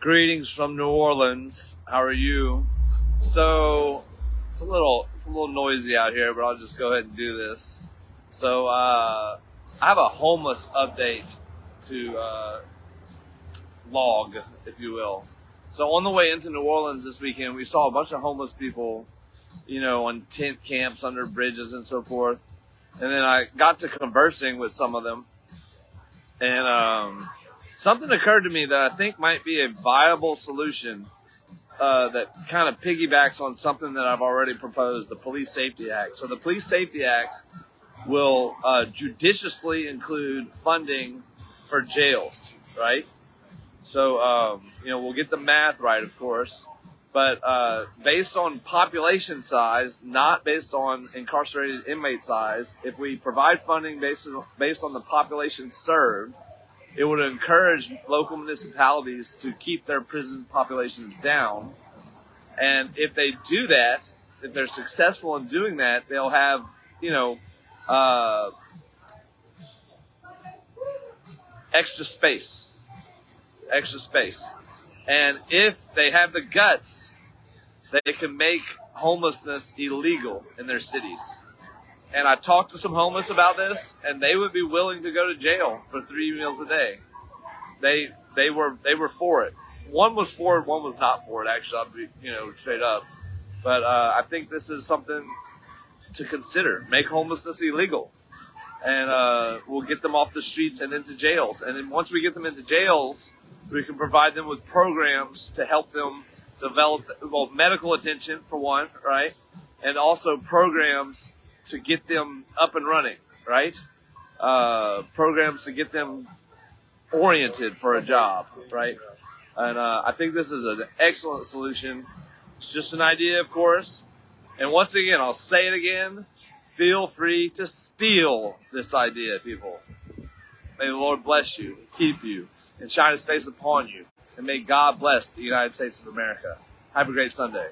Greetings from New Orleans. How are you? So it's a little it's a little noisy out here, but I'll just go ahead and do this. So uh, I have a homeless update to uh, log, if you will. So on the way into New Orleans this weekend, we saw a bunch of homeless people, you know, on tent camps under bridges and so forth. And then I got to conversing with some of them, and um, something occurred to me that I think might be a viable solution uh, that kind of piggybacks on something that I've already proposed the Police Safety Act. So, the Police Safety Act will uh, judiciously include funding for jails, right? So, um, you know, we'll get the math right, of course, but uh, based on population size, not based on incarcerated inmate size, if we provide funding based based on the population served, it would encourage local municipalities to keep their prison populations down. And if they do that, if they're successful in doing that, they'll have, you know, uh, extra space. Extra space. And if they have the guts, they can make homelessness illegal in their cities and I talked to some homeless about this, and they would be willing to go to jail for three meals a day. They they were they were for it. One was for it, one was not for it. Actually, I'll be you know straight up. But uh, I think this is something to consider. Make homelessness illegal, and uh, we'll get them off the streets and into jails. And then once we get them into jails, we can provide them with programs to help them develop well medical attention for one, right, and also programs to get them up and running, right? Uh, programs to get them oriented for a job, right? And uh, I think this is an excellent solution. It's just an idea, of course. And once again, I'll say it again feel free to steal this idea, people. May the Lord bless you, keep you, and shine his face upon you. And may God bless the United States of America. Have a great Sunday.